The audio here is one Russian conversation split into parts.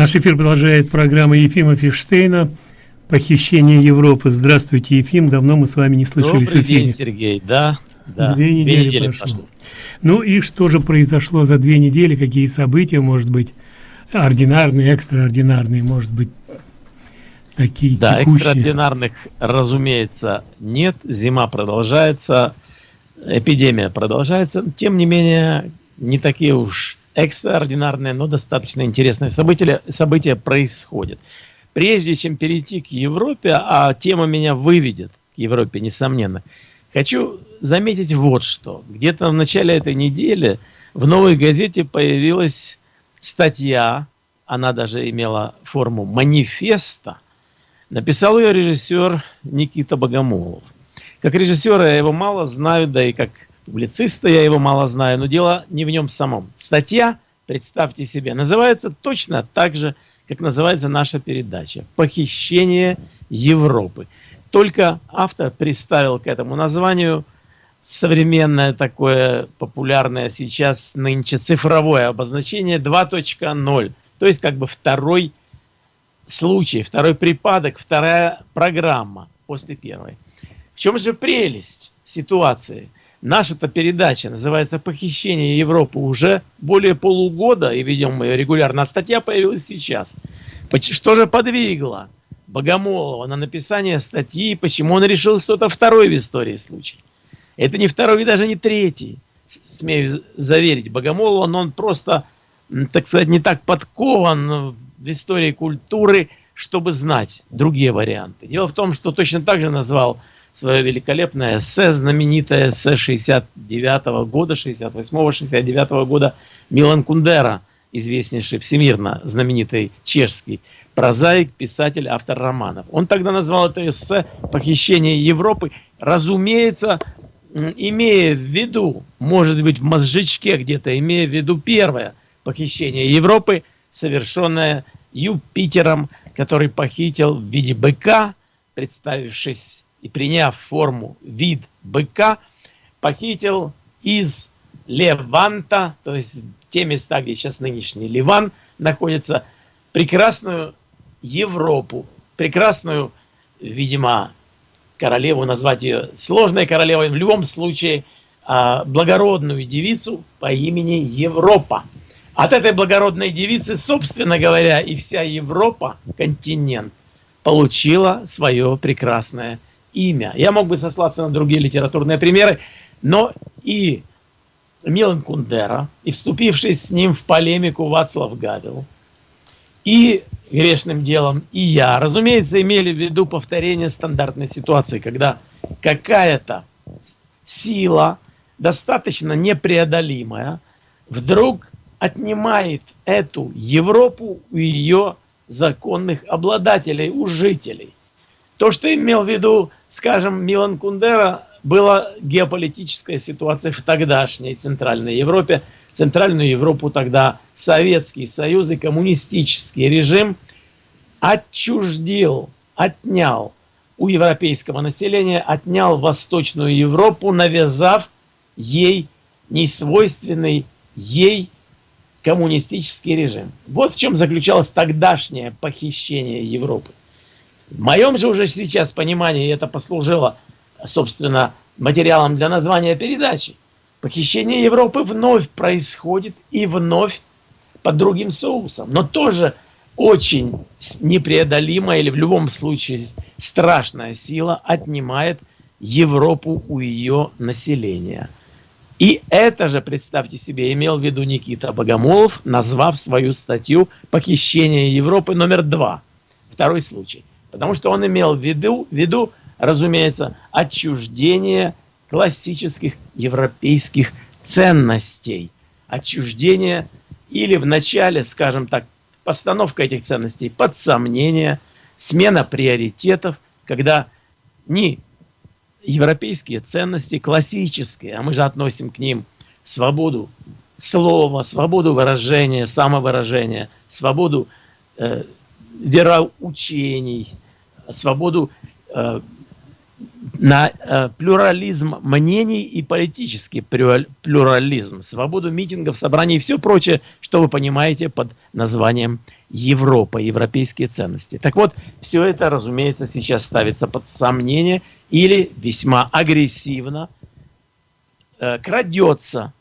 Наш эфир продолжает программа Ефима Фиштейна «Похищение Европы». Здравствуйте, Ефим. Давно мы с вами не слышались Добрый в эфире. день, Сергей. Да, да. Две недели, две недели прошло. прошло. Ну и что же произошло за две недели? Какие события, может быть, ординарные, экстраординарные, может быть, такие Да, текущие? экстраординарных, разумеется, нет. Зима продолжается, эпидемия продолжается. Тем не менее, не такие уж экстраординарные, но достаточно интересные события, события происходят. Прежде чем перейти к Европе, а тема меня выведет к Европе, несомненно, хочу заметить вот что. Где-то в начале этой недели в новой газете появилась статья, она даже имела форму манифеста, написал ее режиссер Никита Богомолов. Как режиссера я его мало знаю, да и как публициста я его мало знаю, но дело не в нем самом. Статья, представьте себе, называется точно так же, как называется наша передача «Похищение Европы». Только автор представил к этому названию современное такое популярное сейчас нынче цифровое обозначение 2.0. То есть как бы второй случай, второй припадок, вторая программа после первой. В чем же прелесть ситуации – Наша-то передача называется «Похищение Европы» уже более полугода, и ведем мы ее регулярно. А статья появилась сейчас. Что же подвигло Богомолова на написание статьи, почему он решил что-то второй в истории случай? Это не второй и даже не третий, смею заверить Богомолова, но он просто, так сказать, не так подкован в истории культуры, чтобы знать другие варианты. Дело в том, что точно так же назвал свое великолепное эссе, знаменитое эссе 69 -го года, 68-69 -го года Милан Кундера, известнейший всемирно знаменитый чешский прозаик, писатель, автор романов. Он тогда назвал это эссе «Похищение Европы», разумеется, имея в виду, может быть, в мозжечке где-то, имея в виду первое похищение Европы, совершенное Юпитером, который похитил в виде быка, представившись и приняв форму вид быка, похитил из Леванта, то есть те места, где сейчас нынешний Ливан находится, прекрасную Европу, прекрасную, видимо, королеву, назвать ее сложной королевой, в любом случае а, благородную девицу по имени Европа. От этой благородной девицы, собственно говоря, и вся Европа, континент, получила свое прекрасное имя. Я мог бы сослаться на другие литературные примеры, но и Милан Кундера, и вступивший с ним в полемику Вацлав Гавел, и грешным делом, и я, разумеется, имели в виду повторение стандартной ситуации, когда какая-то сила, достаточно непреодолимая, вдруг отнимает эту Европу у ее законных обладателей, у жителей. То, что имел в виду, скажем, Милан Кундера, была геополитическая ситуация в тогдашней Центральной Европе. Центральную Европу тогда Советский Союз и коммунистический режим отчуждил, отнял у европейского населения, отнял Восточную Европу, навязав ей несвойственный ей коммунистический режим. Вот в чем заключалось тогдашнее похищение Европы. В моем же уже сейчас понимании это послужило, собственно, материалом для названия передачи. Похищение Европы вновь происходит и вновь под другим соусом, но тоже очень непреодолимая или в любом случае страшная сила отнимает Европу у ее населения. И это же, представьте себе, имел в виду Никита Богомолов, назвав свою статью «Похищение Европы номер два». Второй случай. Потому что он имел в виду, в виду разумеется, отчуждение классических европейских ценностей. Отчуждение или в начале, скажем так, постановка этих ценностей под сомнение, смена приоритетов, когда не европейские ценности классические, а мы же относим к ним свободу слова, свободу выражения, самовыражения, свободу э, вероучений, свободу э, на э, плюрализм мнений и политический плюрализм, свободу митингов, собраний и все прочее, что вы понимаете под названием Европа, европейские ценности. Так вот, все это, разумеется, сейчас ставится под сомнение или весьма агрессивно э, крадется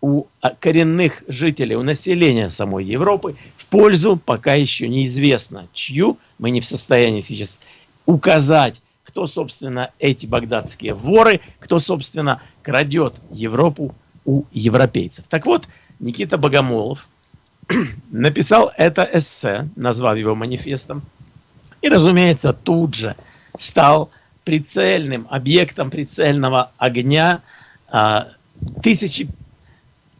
у коренных жителей, у населения самой Европы пользу пока еще неизвестно чью, мы не в состоянии сейчас указать кто, собственно, эти багдадские воры, кто, собственно, крадет Европу у европейцев. Так вот, Никита Богомолов написал это эссе, назвав его манифестом, и, разумеется, тут же стал прицельным объектом прицельного огня а, тысячи,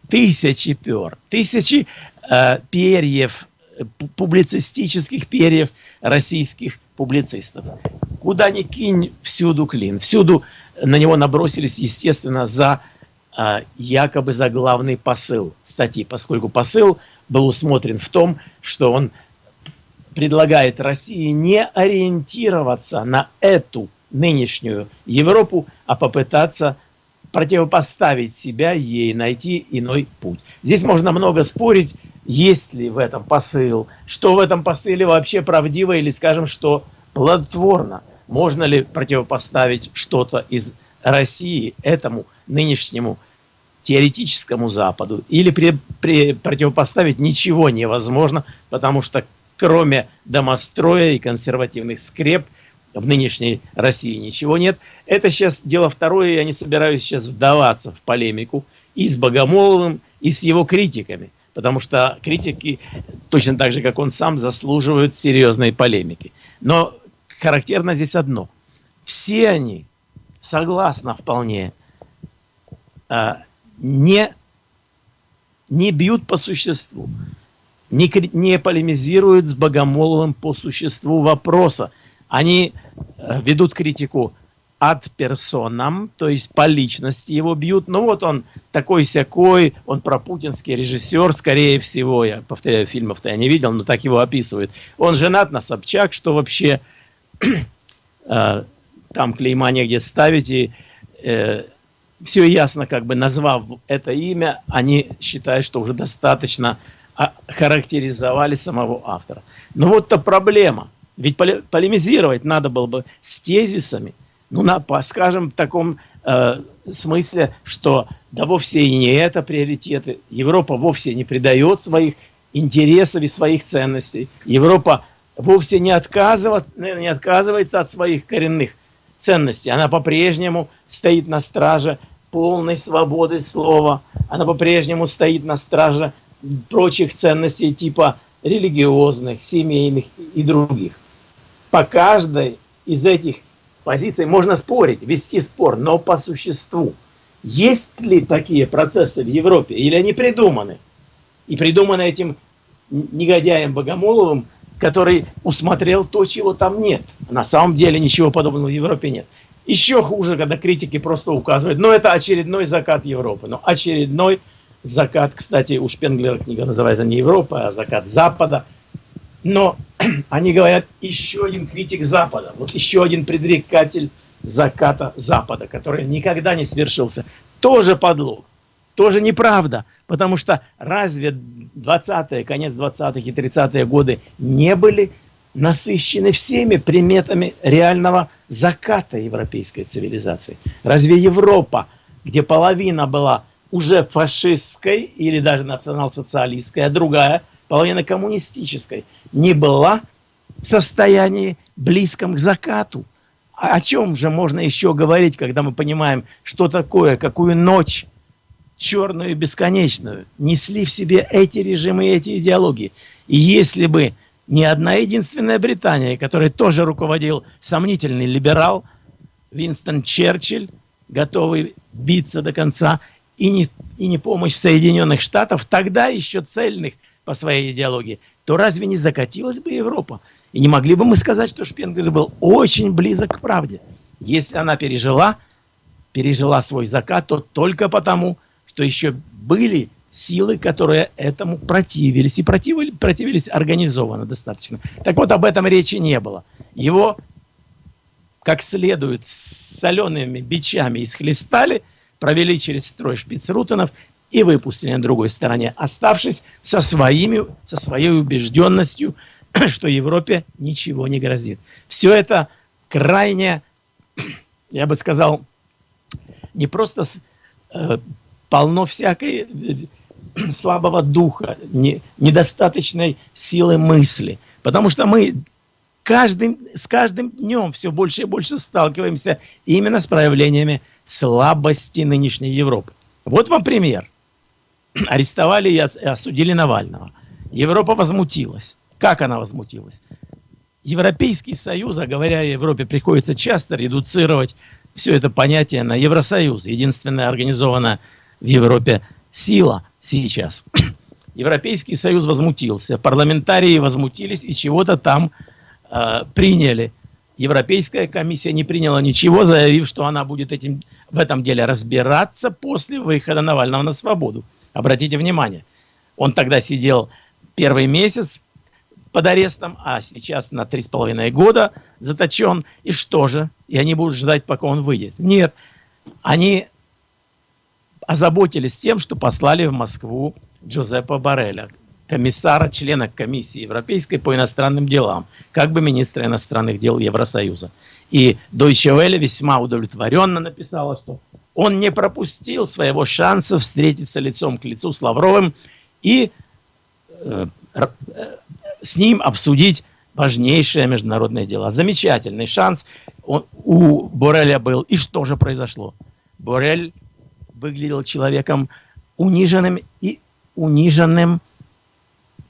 тысячи пер, тысячи а, перьев, публицистических перьев российских публицистов. Куда ни кинь, всюду клин. Всюду на него набросились, естественно, за а, якобы за главный посыл статьи, поскольку посыл был усмотрен в том, что он предлагает России не ориентироваться на эту нынешнюю Европу, а попытаться противопоставить себя ей, найти иной путь. Здесь можно много спорить, есть ли в этом посыл, что в этом посыле вообще правдиво или, скажем, что плодотворно. Можно ли противопоставить что-то из России этому нынешнему теоретическому Западу, или при, при, противопоставить ничего невозможно, потому что кроме домостроя и консервативных скреп в нынешней России ничего нет. Это сейчас дело второе, я не собираюсь сейчас вдаваться в полемику и с Богомоловым, и с его критиками – потому что критики, точно так же, как он сам, заслуживают серьезной полемики. Но характерно здесь одно. Все они, согласно вполне, а, не, не бьют по существу, не, не полемизируют с Богомоловым по существу вопроса. Они э, ведут критику от персонам, то есть по личности его бьют. Ну вот он такой-сякой, он пропутинский режиссер, скорее всего, я повторяю, фильмов-то я не видел, но так его описывают. Он женат на Собчак, что вообще э, там клейма негде ставить, и э, все ясно, как бы назвав это имя, они считают, что уже достаточно а, характеризовали самого автора. Но вот-то проблема. Ведь полемизировать надо было бы с тезисами, ну, на, скажем, в таком э, смысле, что да вовсе и не это приоритеты. Европа вовсе не предает своих интересов и своих ценностей. Европа вовсе не, отказывает, не отказывается от своих коренных ценностей. Она по-прежнему стоит на страже полной свободы слова. Она по-прежнему стоит на страже прочих ценностей типа религиозных, семейных и других. По каждой из этих позиции можно спорить, вести спор, но по существу. Есть ли такие процессы в Европе или они придуманы? И придуманы этим негодяем Богомоловым, который усмотрел то, чего там нет. На самом деле ничего подобного в Европе нет. Еще хуже, когда критики просто указывают, но это очередной закат Европы. Но очередной закат, кстати, у Шпенглера книга называется не Европа, а закат Запада – но они говорят, еще один критик Запада, вот еще один предрекатель заката Запада, который никогда не свершился. Тоже подлог, тоже неправда, потому что разве 20-е, конец 20-х и 30-е годы не были насыщены всеми приметами реального заката европейской цивилизации? Разве Европа, где половина была уже фашистской или даже национал-социалистской, а другая половина коммунистической, не была в состоянии близком к закату. А о чем же можно еще говорить, когда мы понимаем, что такое, какую ночь черную и бесконечную несли в себе эти режимы и эти идеологии. И если бы не одна единственная Британия, которой тоже руководил сомнительный либерал Винстон Черчилль, готовый биться до конца, и не, и не помощь Соединенных Штатов, тогда еще цельных по своей идеологии, то разве не закатилась бы Европа? И не могли бы мы сказать, что Шпенглер был очень близок к правде. Если она пережила, пережила свой закат, то только потому, что еще были силы, которые этому противились. И противились, противились организованно достаточно. Так вот, об этом речи не было. Его как следует с солеными бичами исхлестали, провели через строй шпицрутенов и выпустили на другой стороне, оставшись со, своими, со своей убежденностью, что Европе ничего не грозит. Все это крайне, я бы сказал, не просто э, полно всякой э, слабого духа, не, недостаточной силы мысли. Потому что мы каждым, с каждым днем все больше и больше сталкиваемся именно с проявлениями слабости нынешней Европы. Вот вам пример арестовали и осудили Навального. Европа возмутилась. Как она возмутилась? Европейский Союз, а говоря о Европе, приходится часто редуцировать все это понятие на Евросоюз. Единственная организованная в Европе сила сейчас. Европейский Союз возмутился, парламентарии возмутились и чего-то там э, приняли. Европейская комиссия не приняла ничего, заявив, что она будет этим, в этом деле разбираться после выхода Навального на свободу. Обратите внимание, он тогда сидел первый месяц под арестом, а сейчас на три с половиной года заточен. И что же? И они будут ждать, пока он выйдет? Нет, они озаботились тем, что послали в Москву Джозепа Барреля, комиссара, члена комиссии Европейской по иностранным делам, как бы министра иностранных дел Евросоюза. И Deutsche Welle весьма удовлетворенно написала, что он не пропустил своего шанса встретиться лицом к лицу с Лавровым и э, э, с ним обсудить важнейшее международное дело. Замечательный шанс он, у Бореля был. И что же произошло? Борель выглядел человеком униженным и униженным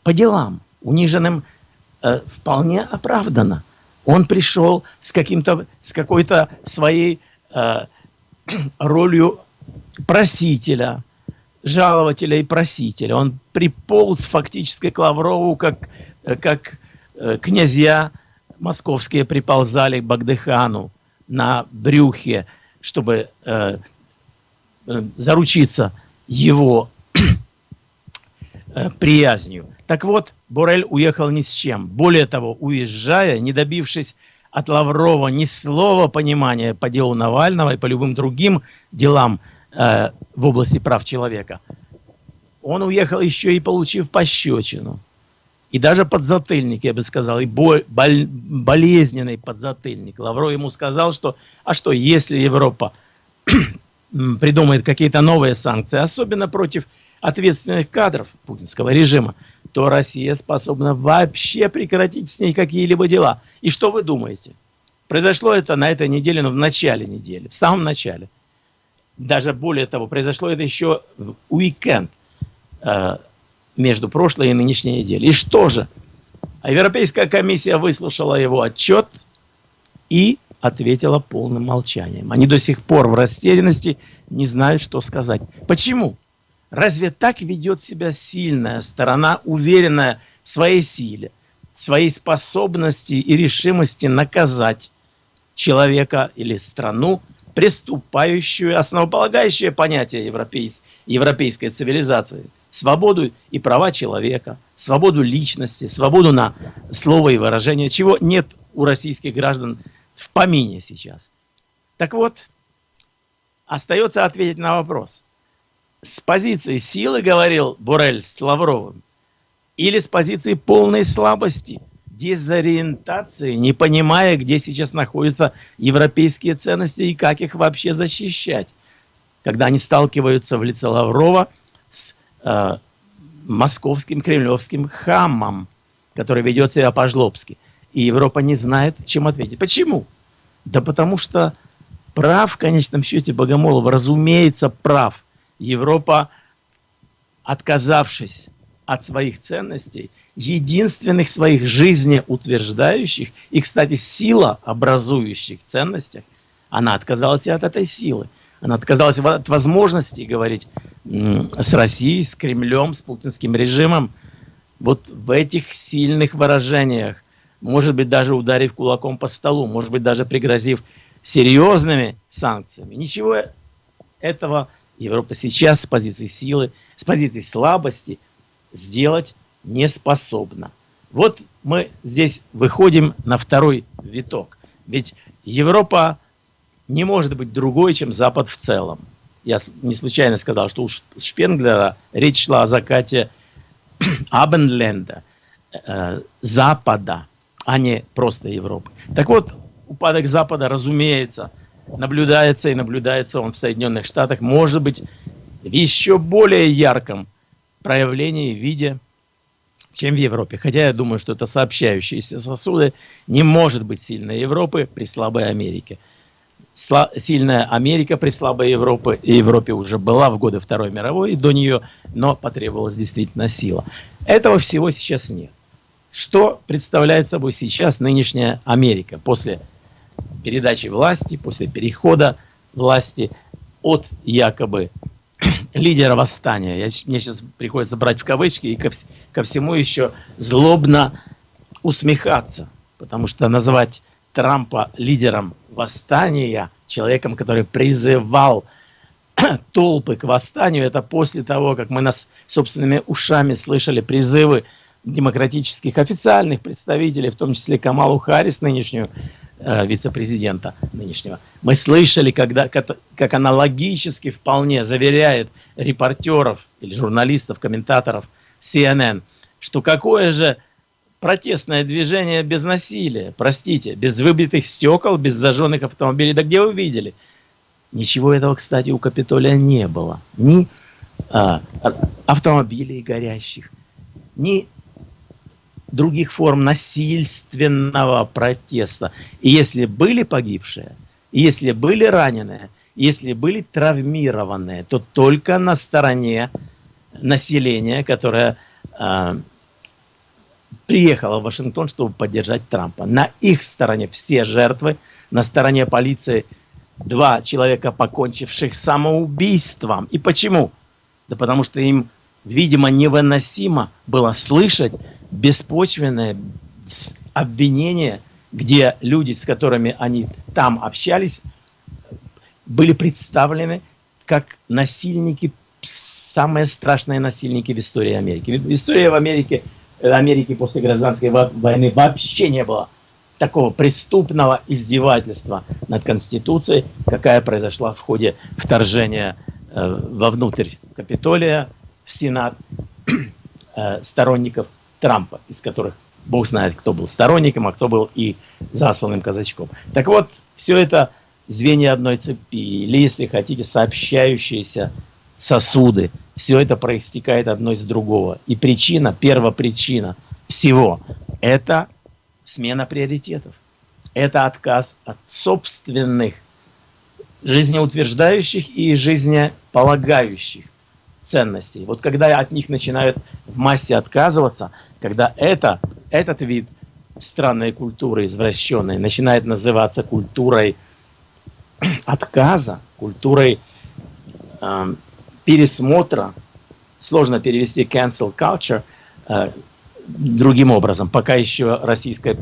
по делам, униженным э, вполне оправданно. Он пришел с с какой-то своей э, ролью просителя, жалователя и просителя. Он приполз фактически к Лаврову, как, как э, князья московские приползали к Багдыхану на брюхе, чтобы э, э, заручиться его э, приязнью. Так вот, Борель уехал ни с чем. Более того, уезжая, не добившись от Лаврова ни слова понимания по делу Навального и по любым другим делам э, в области прав человека, он уехал еще и получив пощечину. И даже подзатыльник, я бы сказал, и боль, боль, болезненный подзатыльник. Лавров ему сказал, что, а что, если Европа придумает какие-то новые санкции, особенно против ответственных кадров путинского режима, то Россия способна вообще прекратить с ней какие-либо дела. И что вы думаете? Произошло это на этой неделе, но в начале недели, в самом начале. Даже более того, произошло это еще в уикенд э, между прошлой и нынешней неделей. И что же? Европейская комиссия выслушала его отчет и ответила полным молчанием. Они до сих пор в растерянности не знают, что сказать. Почему? Разве так ведет себя сильная сторона, уверенная в своей силе, своей способности и решимости наказать человека или страну, приступающую, основополагающее понятие европейс, европейской цивилизации, свободу и права человека, свободу личности, свободу на слово и выражение, чего нет у российских граждан в помине сейчас. Так вот, остается ответить на вопрос – с позиции силы, говорил Бурель с Лавровым, или с позиции полной слабости, дезориентации, не понимая, где сейчас находятся европейские ценности и как их вообще защищать. Когда они сталкиваются в лице Лаврова с э, московским кремлевским хамом, который ведет себя по-жлобски. И Европа не знает, чем ответить. Почему? Да потому что прав в конечном счете Богомолов, разумеется, прав – Европа, отказавшись от своих ценностей, единственных своих жизнеутверждающих и, кстати, сила образующих ценностях, она отказалась и от этой силы. Она отказалась от возможности говорить с Россией, с Кремлем, с путинским режимом. Вот в этих сильных выражениях, может быть, даже ударив кулаком по столу, может быть, даже пригрозив серьезными санкциями. Ничего этого Европа сейчас с позиции силы, с позиции слабости сделать не способна. Вот мы здесь выходим на второй виток. Ведь Европа не может быть другой, чем Запад в целом. Я не случайно сказал, что у Шпенглера речь шла о закате Абенленда, э, Запада, а не просто Европы. Так вот, упадок Запада, разумеется, наблюдается и наблюдается он в Соединенных Штатах, может быть, в еще более ярком проявлении, виде, чем в Европе. Хотя я думаю, что это сообщающиеся сосуды не может быть сильной Европы при слабой Америке. Сла сильная Америка при слабой Европе, Европе уже была в годы Второй мировой и до нее, но потребовалась действительно сила. Этого всего сейчас нет. Что представляет собой сейчас нынешняя Америка после передачи власти, после перехода власти от якобы лидера восстания. Я, мне сейчас приходится брать в кавычки и ко, ко всему еще злобно усмехаться, потому что называть Трампа лидером восстания, человеком, который призывал толпы к восстанию, это после того, как мы нас собственными ушами слышали призывы демократических официальных представителей, в том числе Камалу Харрис, нынешнюю вице-президента нынешнего. Мы слышали, когда, как, как она логически вполне заверяет репортеров или журналистов, комментаторов CNN, что какое же протестное движение без насилия, простите, без выбитых стекол, без зажженных автомобилей. Да где вы видели? Ничего этого, кстати, у Капитолия не было. Ни а, автомобилей горящих, ни других форм насильственного протеста. И если были погибшие, если были раненые, если были травмированные, то только на стороне населения, которое э, приехало в Вашингтон, чтобы поддержать Трампа. На их стороне все жертвы, на стороне полиции два человека, покончивших самоубийством. И почему? Да потому что им, видимо, невыносимо было слышать беспочвенное обвинение, где люди, с которыми они там общались, были представлены как насильники, самые страшные насильники в истории Америки. В истории в Америке, Америки после гражданской войны вообще не было такого преступного издевательства над Конституцией, какая произошла в ходе вторжения э, вовнутрь Капитолия, Сенат э, сторонников Трампа, из которых Бог знает, кто был сторонником, а кто был и засланным казачком. Так вот, все это звенья одной цепи, или, если хотите, сообщающиеся сосуды, все это проистекает одно из другого. И причина, первопричина всего – это смена приоритетов. Это отказ от собственных жизнеутверждающих и жизнеполагающих ценностей. Вот когда от них начинают в массе отказываться, когда это, этот вид странной культуры, извращенной, начинает называться культурой отказа, культурой э, пересмотра, сложно перевести cancel culture э, другим образом. Пока еще российская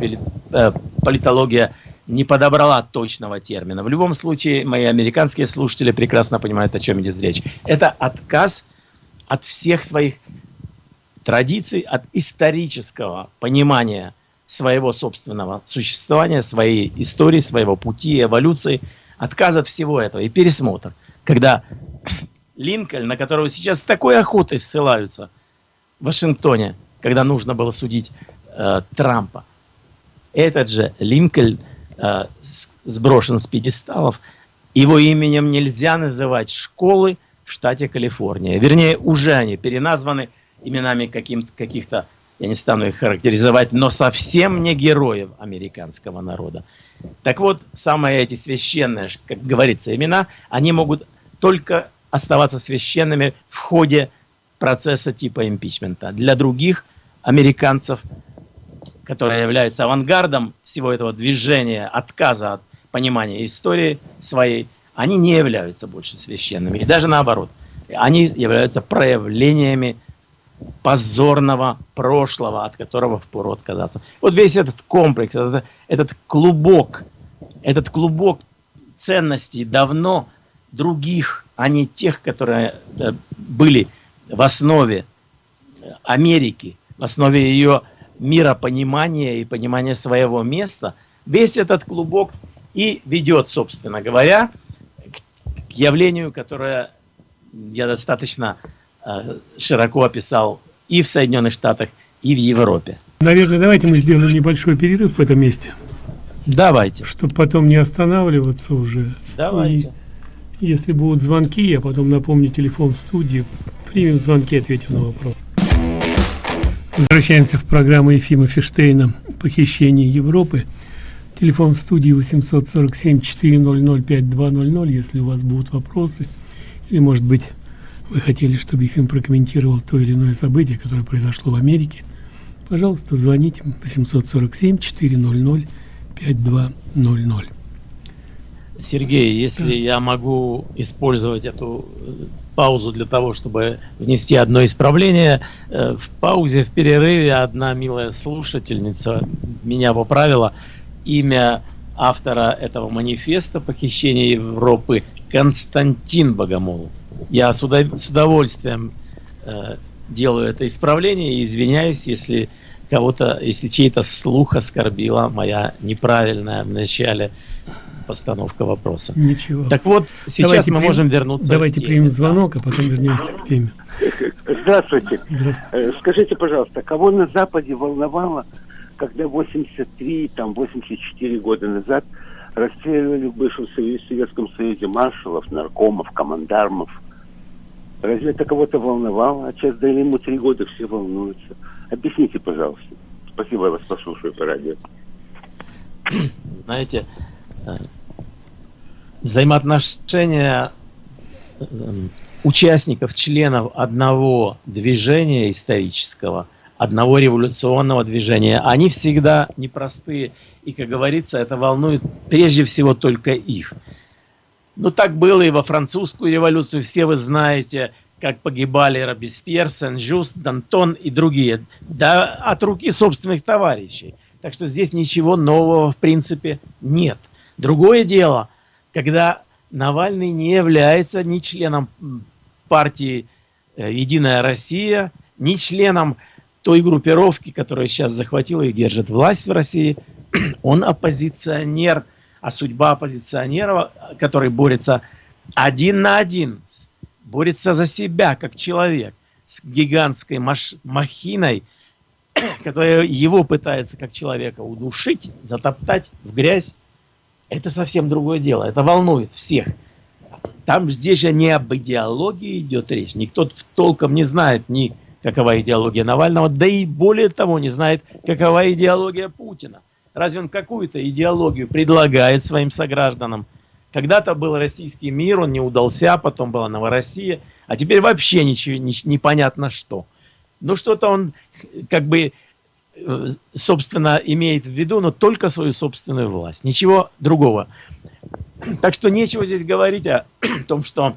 э, политология не подобрала точного термина. В любом случае, мои американские слушатели прекрасно понимают, о чем идет речь. Это отказ от всех своих традиций, от исторического понимания своего собственного существования, своей истории, своего пути, эволюции, отказ от всего этого и пересмотр. Когда Линкольн, на которого сейчас с такой охотой ссылаются в Вашингтоне, когда нужно было судить э, Трампа, этот же Линкольн сброшен с пьедесталов, его именем нельзя называть школы, в штате Калифорния. Вернее, уже они переназваны именами каких-то, я не стану их характеризовать, но совсем не героев американского народа. Так вот, самые эти священные, как говорится, имена, они могут только оставаться священными в ходе процесса типа импичмента. Для других американцев, которые являются авангардом всего этого движения, отказа от понимания истории своей, они не являются больше священными. И даже наоборот, они являются проявлениями позорного прошлого, от которого впору отказаться. Вот весь этот комплекс, этот, этот клубок, этот клубок ценностей давно других, а не тех, которые э, были в основе Америки, в основе ее миропонимания и понимания своего места, весь этот клубок и ведет, собственно говоря, к явлению, которое я достаточно э, широко описал и в Соединенных Штатах, и в Европе. Наверное, давайте мы сделаем небольшой перерыв в этом месте. Давайте. Чтобы потом не останавливаться уже. Давайте. И если будут звонки, я потом напомню телефон в студии. Примем звонки, ответим на вопрос. Возвращаемся в программу Ефима Фиштейна «Похищение Европы». Телефон в студии 847-400-5200, если у вас будут вопросы. Или, может быть, вы хотели, чтобы Ефим прокомментировал то или иное событие, которое произошло в Америке. Пожалуйста, звоните 847-400-5200. Сергей, если да. я могу использовать эту э, паузу для того, чтобы внести одно исправление. Э, в паузе, в перерыве одна милая слушательница меня поправила. Имя автора этого манифеста «Похищение Европы» Константин Богомолов. Я с, удовольствием э, делаю это исправление и извиняюсь, если кого-то, если чей-то слух оскорбила моя неправильная в начале постановка вопроса. Ничего. Так вот, сейчас давайте мы примем, можем вернуться Давайте примем звонок, а потом вернемся к теме. Здравствуйте. Здравствуйте. Э, скажите, пожалуйста, кого на Западе волновало, когда 83, там, 84 года назад расстреливали в бывшем Советском Союзе маршалов, наркомов, командармов? Разве это кого-то волновало? А сейчас дали ему три года, все волнуются. Объясните, пожалуйста. Спасибо, я вас послушаю по радио. Знаете, э, взаимоотношения эм, участников, членов одного движения исторического, одного революционного движения, они всегда непростые. И, как говорится, это волнует прежде всего только их. Ну, так было и во французскую революцию. Все вы знаете, как погибали Робеспьер, Сен-Жуст, Дантон и другие. Да от руки собственных товарищей. Так что здесь ничего нового в принципе нет. Другое дело – когда Навальный не является ни членом партии э, «Единая Россия», ни членом той группировки, которая сейчас захватила и держит власть в России. Он оппозиционер, а судьба оппозиционера, который борется один на один, борется за себя как человек с гигантской махиной, которая его пытается как человека удушить, затоптать в грязь, это совсем другое дело. Это волнует всех. Там здесь же не об идеологии идет речь. Никто толком не знает ни какова идеология Навального, да и более того не знает, какова идеология Путина. Разве он какую-то идеологию предлагает своим согражданам? Когда-то был российский мир, он не удался, потом была Новороссия, а теперь вообще ничего, не, непонятно что. Ну что-то он как бы собственно, имеет в виду, но только свою собственную власть. Ничего другого. Так что нечего здесь говорить о том, что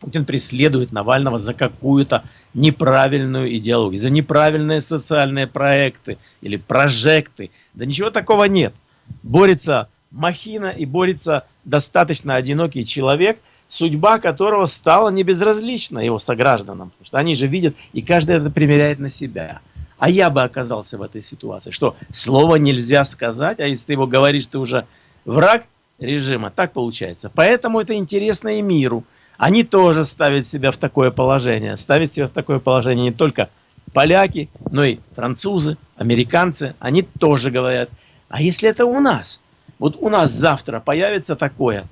Путин преследует Навального за какую-то неправильную идеологию, за неправильные социальные проекты или прожекты. Да ничего такого нет. Борется махина и борется достаточно одинокий человек, судьба которого стала небезразлична его согражданам. Потому что они же видят, и каждый это примеряет на себя а я бы оказался в этой ситуации, что слово нельзя сказать, а если ты его говоришь, ты уже враг режима, так получается. Поэтому это интересно и миру. Они тоже ставят себя в такое положение. Ставят себя в такое положение не только поляки, но и французы, американцы. Они тоже говорят, а если это у нас? Вот у нас завтра появится такое.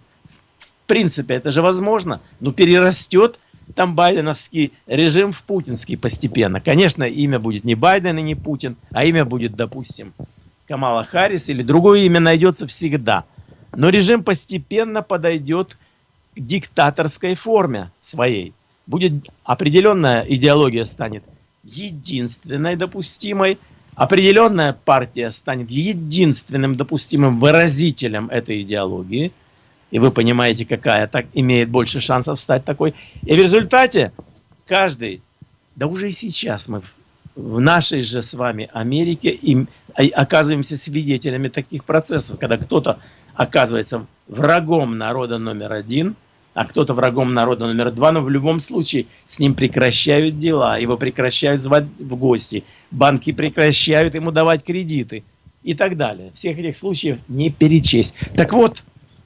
В принципе, это же возможно, но перерастет там байденовский режим в путинский постепенно. Конечно, имя будет не Байден и не Путин, а имя будет, допустим, Камала Харрис или другое имя найдется всегда. Но режим постепенно подойдет к диктаторской форме своей. Будет определенная идеология станет единственной допустимой, определенная партия станет единственным допустимым выразителем этой идеологии – и вы понимаете, какая так имеет больше шансов стать такой. И в результате каждый, да уже и сейчас мы в, нашей же с вами Америке им, оказываемся свидетелями таких процессов, когда кто-то оказывается врагом народа номер один, а кто-то врагом народа номер два, но в любом случае с ним прекращают дела, его прекращают звать в гости, банки прекращают ему давать кредиты. и так далее. Всех этих случаев не перечесть. Так вот,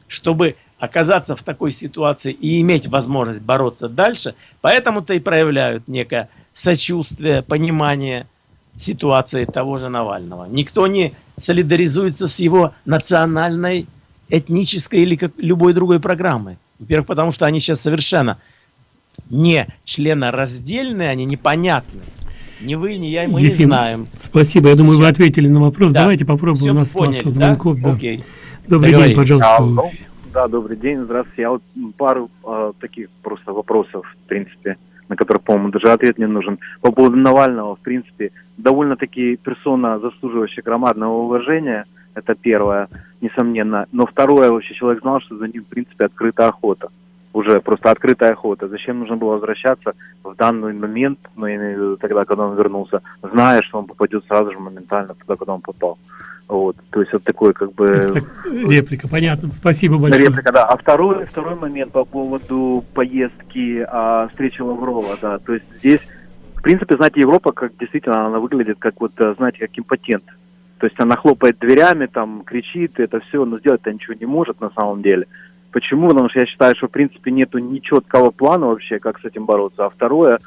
чтобы оказаться в такой ситуации и иметь возможность бороться дальше, поэтому-то и проявляют некое сочувствие, понимание ситуации того же Навального. Никто не солидаризуется с его национальной, этнической или как любой другой программой. Во-первых, потому что они сейчас совершенно не членораздельные, они непонятны. Ни вы, ни я, мы Ефим, не знаем. Спасибо, я думаю, вы ответили на вопрос. Да. Давайте попробуем, у нас поняли, масса звонков. Да? Окей. Добрый день, пожалуйста. Алло. Да, добрый день, здравствуйте. Я вот пару э, таких просто вопросов, в принципе, на которые, по-моему, даже ответ не нужен. По поводу Навального, в принципе, довольно-таки персона, заслуживающая громадного уважения, это первое, несомненно. Но второе, вообще человек знал, что за ним, в принципе, открыта охота уже просто открытая охота. Зачем нужно было возвращаться в данный момент, ну, я имею в виду тогда, когда он вернулся, зная, что он попадет сразу же моментально туда, куда он попал. Вот, то есть вот такой как бы... Реплика, понятно. Спасибо большое. Реплика, да. А второй, второй момент по поводу поездки, а, встречи Лаврова, да. То есть здесь, в принципе, знаете, Европа, как действительно, она выглядит как вот, знаете, как импотент. То есть она хлопает дверями, там, кричит, это все, но сделать-то ничего не может на самом деле. Почему? Потому что я считаю, что в принципе нету ни четкого плана вообще, как с этим бороться. А второе, а,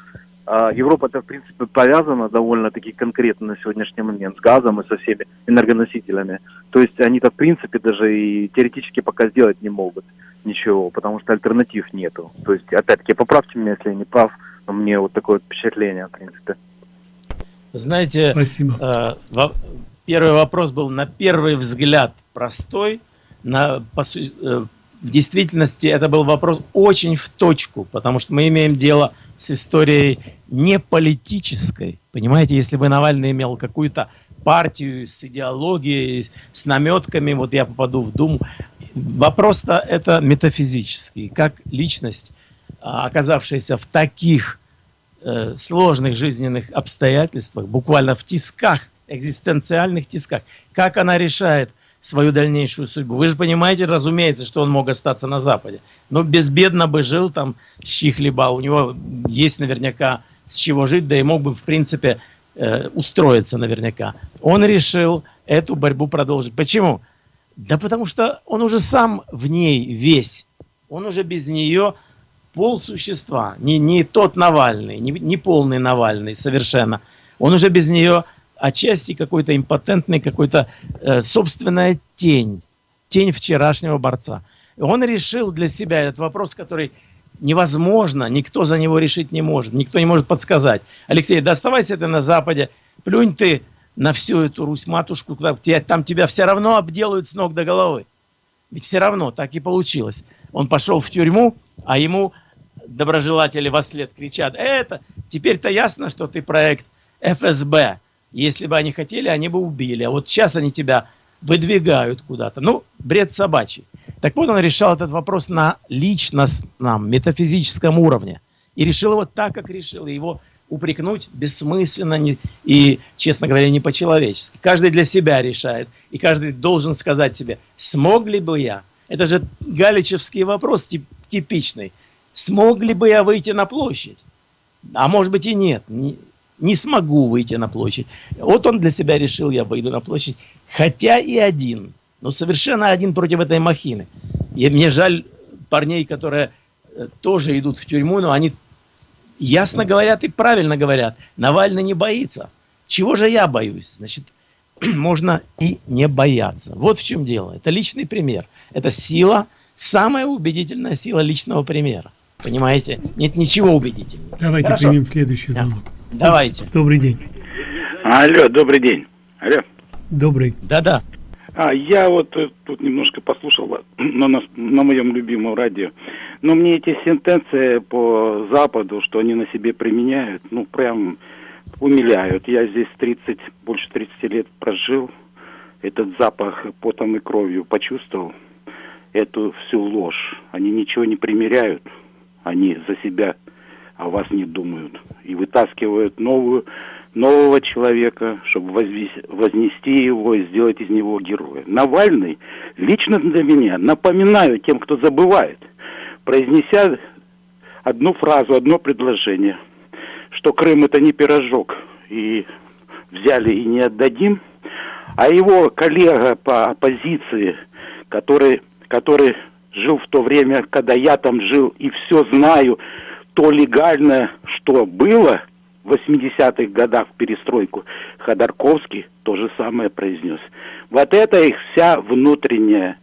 Европа это в принципе повязана довольно-таки конкретно на сегодняшний момент с газом и со всеми энергоносителями. То есть они-то в принципе даже и теоретически пока сделать не могут ничего, потому что альтернатив нету. То есть, опять-таки, поправьте меня, если я не прав, но мне вот такое впечатление, в принципе. Знаете, Спасибо. Э, первый вопрос был на первый взгляд простой, на, по, э, в действительности это был вопрос очень в точку, потому что мы имеем дело с историей не политической. Понимаете, если бы Навальный имел какую-то партию с идеологией, с наметками, вот я попаду в Думу. Вопрос-то это метафизический. Как личность, а, оказавшаяся в таких э, сложных жизненных обстоятельствах, буквально в тисках, экзистенциальных тисках, как она решает свою дальнейшую судьбу. Вы же понимаете, разумеется, что он мог остаться на Западе. Но безбедно бы жил там, щи хлебал. У него есть наверняка с чего жить, да и мог бы, в принципе, э, устроиться наверняка. Он решил эту борьбу продолжить. Почему? Да потому что он уже сам в ней весь. Он уже без нее пол существа. Не, не тот Навальный, не, не полный Навальный совершенно. Он уже без нее отчасти какой-то импотентный, какой-то э, собственная тень, тень вчерашнего борца. Он решил для себя этот вопрос, который невозможно, никто за него решить не может, никто не может подсказать. Алексей, да оставайся ты на Западе, плюнь ты на всю эту Русь-матушку, там тебя все равно обделают с ног до головы. Ведь все равно так и получилось. Он пошел в тюрьму, а ему доброжелатели во след кричат, это, теперь-то ясно, что ты проект ФСБ. Если бы они хотели, они бы убили. А вот сейчас они тебя выдвигают куда-то. Ну, бред собачий. Так вот, он решал этот вопрос на личностном, метафизическом уровне. И решил его так, как решил. И его упрекнуть бессмысленно не, и, честно говоря, не по-человечески. Каждый для себя решает. И каждый должен сказать себе, смог ли бы я? Это же галичевский вопрос тип, типичный. Смог ли бы я выйти на площадь? А может быть и нет не смогу выйти на площадь. Вот он для себя решил, я выйду на площадь, хотя и один, но совершенно один против этой махины. И мне жаль парней, которые э, тоже идут в тюрьму, но они ясно говорят и правильно говорят. Навальный не боится. Чего же я боюсь? Значит, можно и не бояться. Вот в чем дело. Это личный пример. Это сила, самая убедительная сила личного примера. Понимаете? Нет ничего убедительного. Давайте Хорошо? примем следующий звонок. Да. Давайте. Добрый день. Алло, добрый день. Алло. Добрый. Да-да. А, я вот э, тут немножко послушал на, нас, на моем любимом радио. Но мне эти сентенции по Западу, что они на себе применяют, ну, прям умиляют. Я здесь 30, больше 30 лет прожил. Этот запах потом и кровью почувствовал. Эту всю ложь. Они ничего не примеряют. Они за себя о вас не думают. И вытаскивают новую, нового человека, чтобы вознести его и сделать из него героя. Навальный лично для меня, напоминаю тем, кто забывает, произнеся одну фразу, одно предложение, что Крым это не пирожок, и взяли и не отдадим, А его коллега по оппозиции, который, который жил в то время, когда я там жил, и все знаю, то легально, что было в 80-х годах в перестройку, Ходорковский то же самое произнес. Вот это их вся внутренняя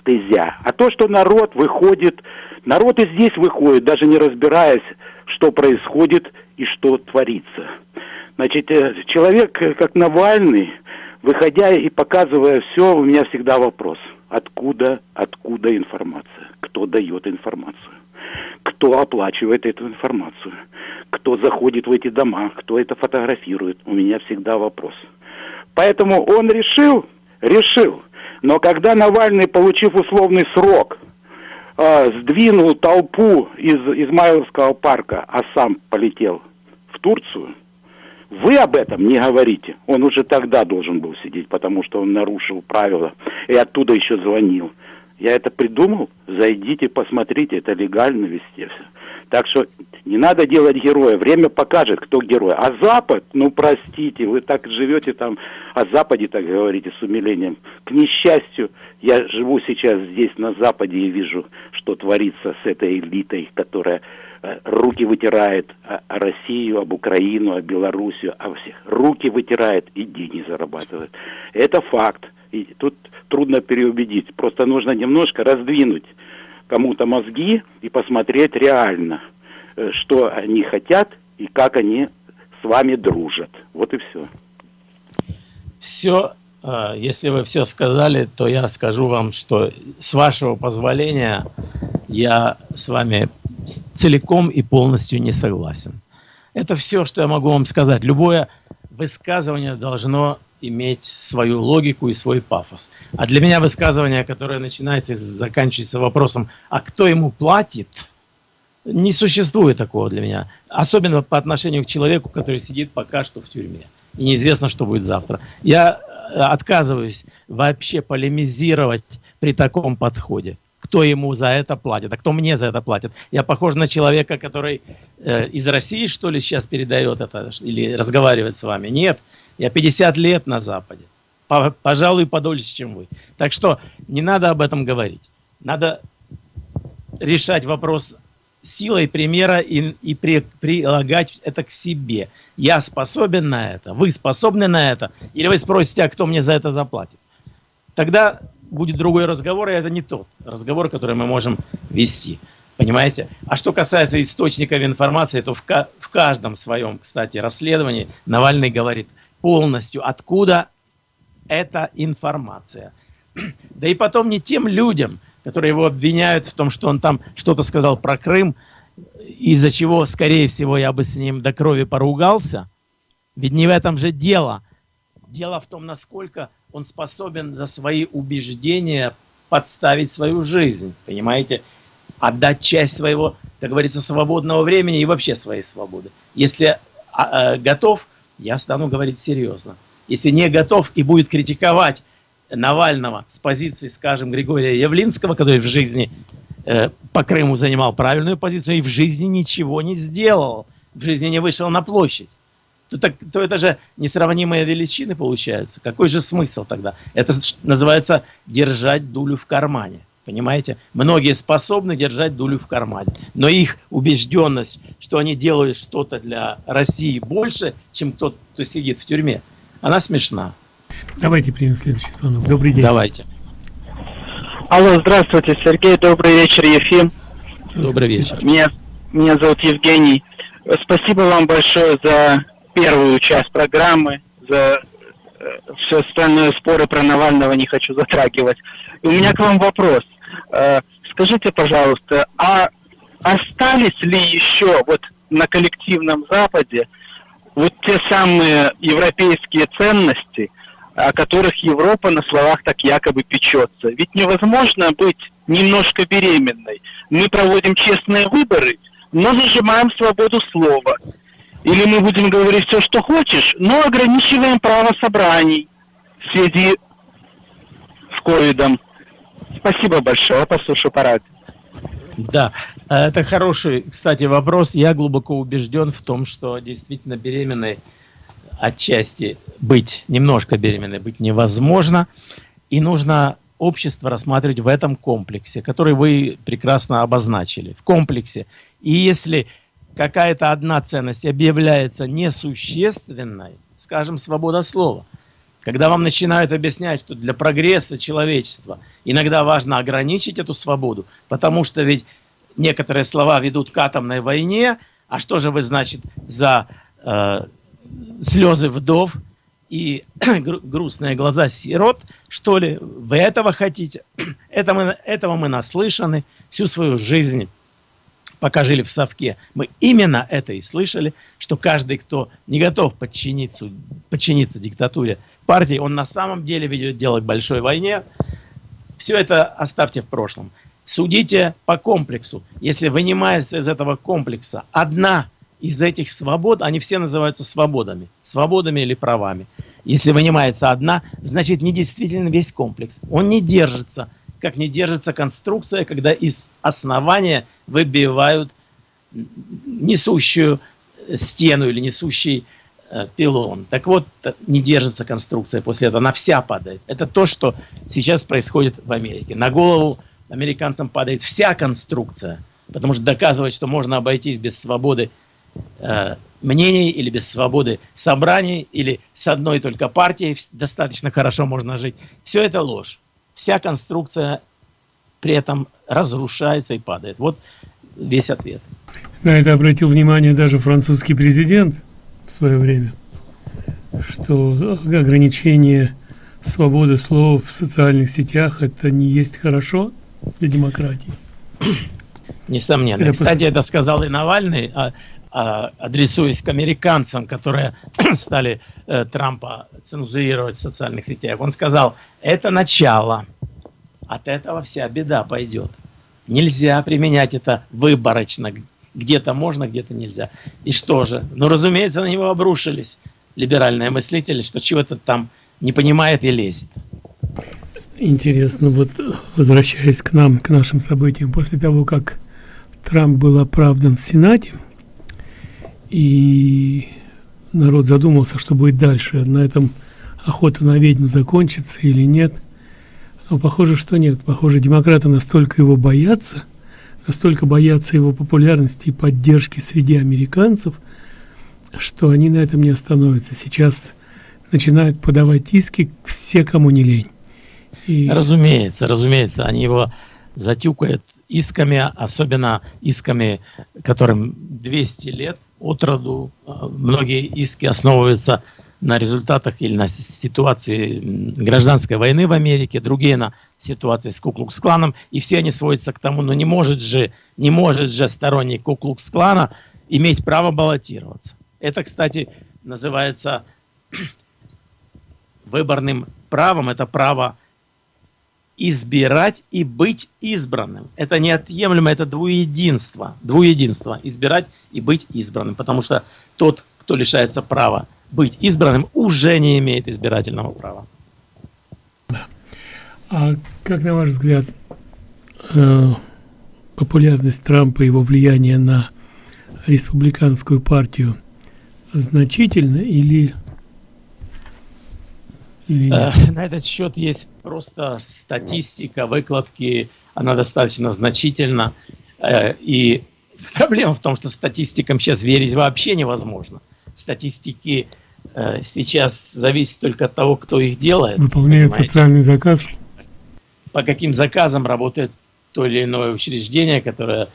стезя. А то, что народ выходит, народ и здесь выходит, даже не разбираясь, что происходит и что творится. Значит, э, человек, э, как Навальный, выходя и показывая все, у меня всегда вопрос. Откуда, откуда информация? Кто дает информацию? Кто оплачивает эту информацию? Кто заходит в эти дома? Кто это фотографирует? У меня всегда вопрос. Поэтому он решил, решил. Но когда Навальный, получив условный срок, э, сдвинул толпу из Измайловского парка, а сам полетел в Турцию, вы об этом не говорите. Он уже тогда должен был сидеть, потому что он нарушил правила и оттуда еще звонил. Я это придумал, зайдите, посмотрите, это легально везде все. Так что не надо делать героя, время покажет, кто герой. А Запад, ну простите, вы так живете там, о Западе так говорите с умилением. К несчастью, я живу сейчас здесь на Западе и вижу, что творится с этой элитой, которая э, руки вытирает о, о Россию, об Украину, о Белоруссию, о всех. Руки вытирает и деньги зарабатывает. Это факт. И тут трудно переубедить. Просто нужно немножко раздвинуть кому-то мозги и посмотреть реально, э, что они хотят и как они с вами дружат. Вот и все. Все, э, если вы все сказали, то я скажу вам, что с вашего позволения я с вами целиком и полностью не согласен. Это все, что я могу вам сказать. Любое высказывание должно иметь свою логику и свой пафос. А для меня высказывание, которое начинается и заканчивается вопросом, а кто ему платит, не существует такого для меня. Особенно по отношению к человеку, который сидит пока что в тюрьме. И неизвестно, что будет завтра. Я э, отказываюсь вообще полемизировать при таком подходе. Кто ему за это платит, а кто мне за это платит. Я похож на человека, который э, из России, что ли, сейчас передает это или разговаривает с вами. Нет, я 50 лет на Западе. Пожалуй, подольше, чем вы. Так что не надо об этом говорить. Надо решать вопрос силой примера и, и при, прилагать это к себе. Я способен на это, вы способны на это, или вы спросите, а кто мне за это заплатит. Тогда будет другой разговор, и это не тот разговор, который мы можем вести. Понимаете? А что касается источников информации, то в, в каждом своем, кстати, расследовании Навальный говорит – полностью, откуда эта информация. Да и потом не тем людям, которые его обвиняют в том, что он там что-то сказал про Крым, из-за чего, скорее всего, я бы с ним до крови поругался. Ведь не в этом же дело. Дело в том, насколько он способен за свои убеждения подставить свою жизнь, понимаете? Отдать часть своего, как говорится, свободного времени и вообще своей свободы. Если а, а, готов я стану говорить серьезно. Если не готов и будет критиковать Навального с позиции, скажем, Григория Явлинского, который в жизни э, по Крыму занимал правильную позицию и в жизни ничего не сделал, в жизни не вышел на площадь, то, так, то это же несравнимые величины получаются. Какой же смысл тогда? Это называется держать дулю в кармане. Понимаете? Многие способны держать дулю в кармане. Но их убежденность, что они делают что-то для России больше, чем тот, кто сидит в тюрьме, она смешна. Давайте примем следующий звонок. Добрый день. Давайте. Алло, здравствуйте, Сергей. Добрый вечер, Ефим. Добрый вечер. Меня, меня зовут Евгений. Спасибо вам большое за первую часть программы, за все остальное споры про Навального не хочу затрагивать. И у меня к вам вопрос. Э, скажите, пожалуйста, а остались ли еще вот на коллективном Западе вот те самые европейские ценности, о которых Европа на словах так якобы печется? Ведь невозможно быть немножко беременной. Мы проводим честные выборы, но зажимаем свободу слова. Или мы будем говорить все, что хочешь, но ограничиваем право собраний в связи с ковидом. Спасибо большое, послушаю по радио. Да, это хороший, кстати, вопрос. Я глубоко убежден в том, что действительно беременной отчасти быть немножко беременной быть невозможно, и нужно общество рассматривать в этом комплексе, который вы прекрасно обозначили, в комплексе. И если какая-то одна ценность объявляется несущественной, скажем, свобода слова, когда вам начинают объяснять, что для прогресса человечества иногда важно ограничить эту свободу, потому что ведь некоторые слова ведут к атомной войне, а что же вы, значит, за э, слезы вдов и грустные глаза сирот, что ли, вы этого хотите? Это мы, этого мы наслышаны всю свою жизнь пока жили в Совке, мы именно это и слышали, что каждый, кто не готов подчиниться, подчиниться диктатуре партии, он на самом деле ведет дело к большой войне. Все это оставьте в прошлом. Судите по комплексу. Если вынимается из этого комплекса одна из этих свобод, они все называются свободами, свободами или правами. Если вынимается одна, значит не действительно весь комплекс. Он не держится как не держится конструкция, когда из основания выбивают несущую стену или несущий э, пилон. Так вот, не держится конструкция после этого, она вся падает. Это то, что сейчас происходит в Америке. На голову американцам падает вся конструкция, потому что доказывать, что можно обойтись без свободы э, мнений или без свободы собраний, или с одной только партией достаточно хорошо можно жить, все это ложь вся конструкция при этом разрушается и падает. Вот весь ответ. На это обратил внимание даже французский президент в свое время, что ограничение свободы слова в социальных сетях это не есть хорошо для демократии. Несомненно. Это Кстати, это сказал и Навальный, а, адресуясь к американцам, которые стали э, Трампа цензурировать в социальных сетях. Он сказал, это начало. От этого вся беда пойдет. Нельзя применять это выборочно. Где-то можно, где-то нельзя. И что же? Ну, разумеется, на него обрушились либеральные мыслители, что чего-то там не понимает и лезет. Интересно, вот возвращаясь к нам, к нашим событиям, после того, как Трамп был оправдан в Сенате, и народ задумался, что будет дальше, на этом охота на ведьму закончится или нет – но похоже, что нет. Похоже, демократы настолько его боятся, настолько боятся его популярности и поддержки среди американцев, что они на этом не остановятся. Сейчас начинают подавать иски все, кому не лень. И... Разумеется, разумеется, они его затюкают исками, особенно исками, которым 200 лет от роду. Многие иски основываются на результатах или на ситуации гражданской войны в Америке, другие на ситуации с Куклукс-кланом, и все они сводятся к тому, ну не может же, не может же сторонник Куклукс-клана иметь право баллотироваться. Это, кстати, называется выборным правом, это право избирать и быть избранным. Это неотъемлемо, это двуединство, двуединство, избирать и быть избранным, потому что тот, кто лишается права быть избранным, уже не имеет избирательного права. Да. А как, на ваш взгляд, э, популярность Трампа и его влияние на республиканскую партию значительно или, или э, На этот счет есть просто статистика, выкладки, она достаточно значительна. Э, и проблема в том, что статистикам сейчас верить вообще невозможно статистики э, сейчас зависит только от того, кто их делает. Выполняет понимаете? социальный заказ. По каким заказам работает то или иное учреждение, которое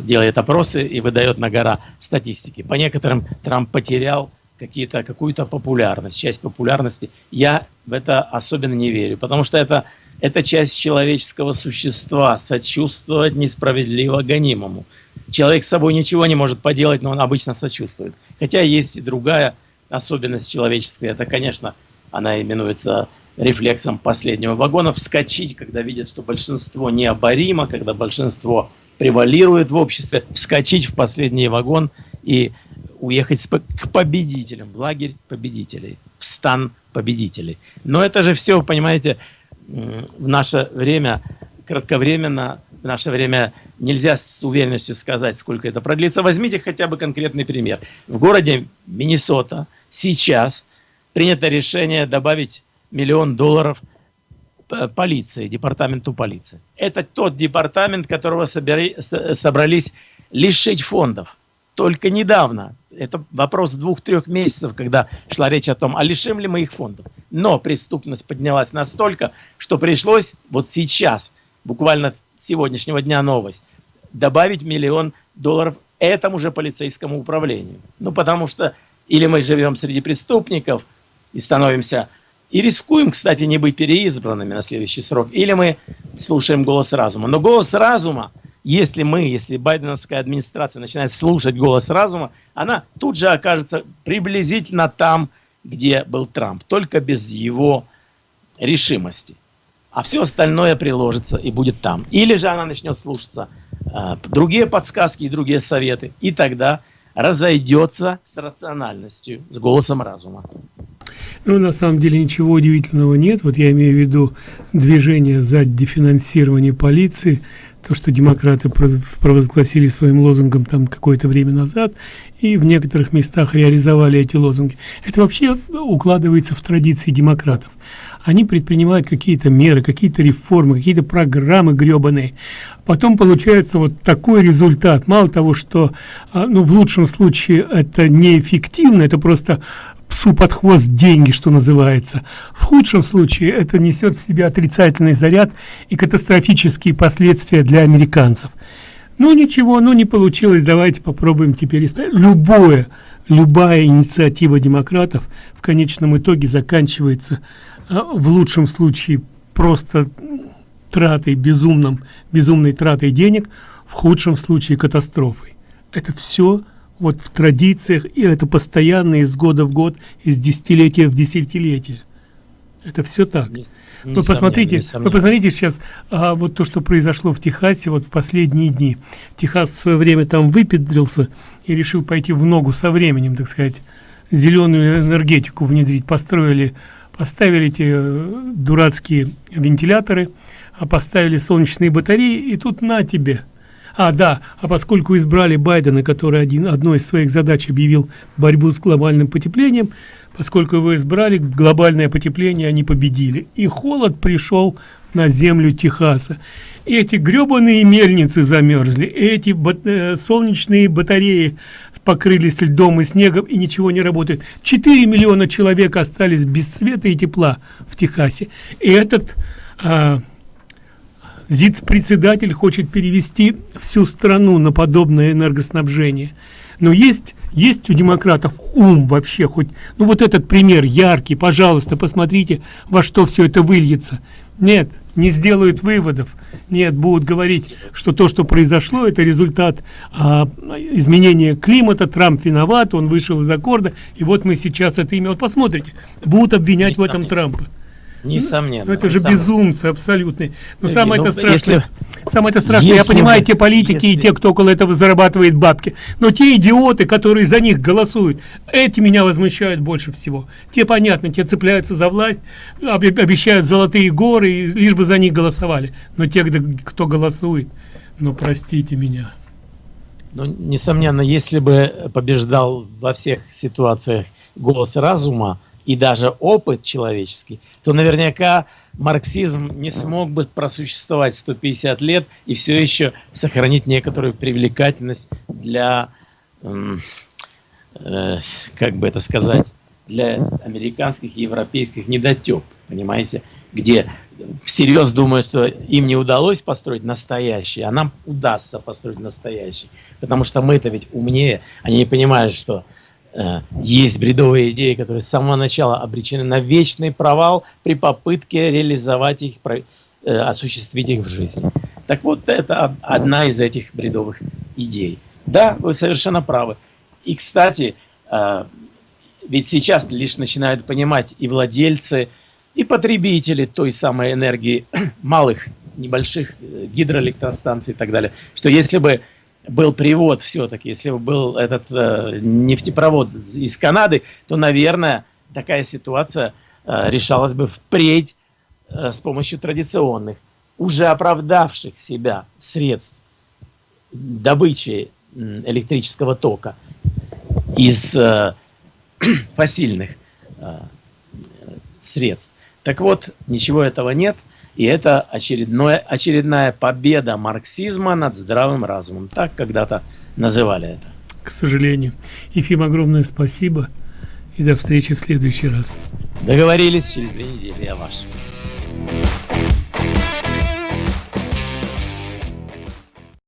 делает опросы и выдает на гора статистики. По некоторым Трамп потерял какие-то какую-то популярность, часть популярности. Я в это особенно не верю, потому что это, это часть человеческого существа, сочувствовать несправедливо гонимому. Человек с собой ничего не может поделать, но он обычно сочувствует. Хотя есть и другая особенность человеческая, это, конечно, она именуется рефлексом последнего вагона, вскочить, когда видят, что большинство необоримо, когда большинство превалирует в обществе, вскочить в последний вагон и уехать к победителям, в лагерь победителей, в стан победителей. Но это же все, понимаете, в наше время кратковременно в наше время нельзя с уверенностью сказать, сколько это продлится. Возьмите хотя бы конкретный пример. В городе Миннесота сейчас принято решение добавить миллион долларов полиции, департаменту полиции. Это тот департамент, которого собери, собрались лишить фондов. Только недавно, это вопрос двух-трех месяцев, когда шла речь о том, а лишим ли мы их фондов. Но преступность поднялась настолько, что пришлось вот сейчас, буквально с сегодняшнего дня новость, добавить миллион долларов этому же полицейскому управлению. Ну, потому что или мы живем среди преступников и становимся и рискуем, кстати, не быть переизбранными на следующий срок. Или мы слушаем голос разума. Но голос разума, если мы, если байденовская администрация начинает слушать голос разума, она тут же окажется приблизительно там, где был Трамп, только без его решимости. А все остальное приложится и будет там. Или же она начнет слушаться э, другие подсказки и другие советы, и тогда разойдется с рациональностью, с голосом разума. Ну, на самом деле ничего удивительного нет. Вот я имею в виду движение за дефинансирование полиции, то, что демократы провозгласили своим лозунгом там какое-то время назад, и в некоторых местах реализовали эти лозунги. Это вообще укладывается в традиции демократов. Они предпринимают какие-то меры, какие-то реформы, какие-то программы гребаные. Потом получается вот такой результат. Мало того, что а, ну, в лучшем случае это неэффективно, это просто псу под хвост деньги, что называется. В худшем случае это несет в себе отрицательный заряд и катастрофические последствия для американцев. Ну ничего, ну не получилось, давайте попробуем теперь исправить. Любое, любая инициатива демократов в конечном итоге заканчивается а, в лучшем случае просто тратой, безумным, безумной тратой денег, в худшем случае катастрофой. Это все вот в традициях, и это постоянно из года в год, из десятилетия в десятилетие. Это все так. Не, не вы посмотрите, вы посмотрите сейчас, а, вот то, что произошло в Техасе вот в последние дни. Техас в свое время там выпедрился и решил пойти в ногу со временем, так сказать, зеленую энергетику внедрить. Построили, поставили эти э, дурацкие вентиляторы, а поставили солнечные батареи, и тут на тебе – а, да, а поскольку избрали Байдена, который один, одной из своих задач объявил борьбу с глобальным потеплением, поскольку его избрали, глобальное потепление они победили. И холод пришел на землю Техаса. Эти гребаные мельницы замерзли, эти бат э, солнечные батареи покрылись льдом и снегом и ничего не работает. 4 миллиона человек остались без света и тепла в Техасе. И этот... Э, ЗИЦ-председатель хочет перевести всю страну на подобное энергоснабжение. Но есть, есть у демократов ум вообще хоть... Ну вот этот пример яркий, пожалуйста, посмотрите, во что все это выльется. Нет, не сделают выводов. Нет, будут говорить, что то, что произошло, это результат а, изменения климата, Трамп виноват, он вышел из аккорда, и вот мы сейчас это имя... Вот посмотрите, будут обвинять в этом Трампа. Несомненно. Ну, это же несомненно. безумцы абсолютные. Но Сергей, самое ну, это страшное, если, самое это страшное, если, я понимаю, те политики если, и те, кто около этого зарабатывает бабки. Но те идиоты, которые за них голосуют, эти меня возмущают больше всего. Те, понятно, те цепляются за власть, обещают золотые горы, лишь бы за них голосовали. Но те, кто голосует, ну простите меня. Ну, несомненно, если бы побеждал во всех ситуациях голос разума, и даже опыт человеческий, то наверняка марксизм не смог бы просуществовать 150 лет и все еще сохранить некоторую привлекательность для, э, как бы это сказать, для американских и европейских недотеп, понимаете, где всерьез думают, что им не удалось построить настоящий, а нам удастся построить настоящий, потому что мы-то ведь умнее, они не понимают, что есть бредовые идеи, которые с самого начала обречены на вечный провал при попытке реализовать их, э, осуществить их в жизни. Так вот, это одна из этих бредовых идей. Да, вы совершенно правы. И, кстати, э, ведь сейчас лишь начинают понимать и владельцы, и потребители той самой энергии малых, небольших гидроэлектростанций и так далее, что если бы был привод все-таки, если бы был этот э, нефтепровод из Канады, то, наверное, такая ситуация э, решалась бы впредь э, с помощью традиционных уже оправдавших себя средств добычи электрического тока из э, фасильных э, средств. Так вот, ничего этого нет, и это очередное, очередная победа марксизма над здравым разумом. Так когда-то называли это. К сожалению. Ефим, огромное спасибо и до встречи в следующий раз. Договорились, через две недели я ваш.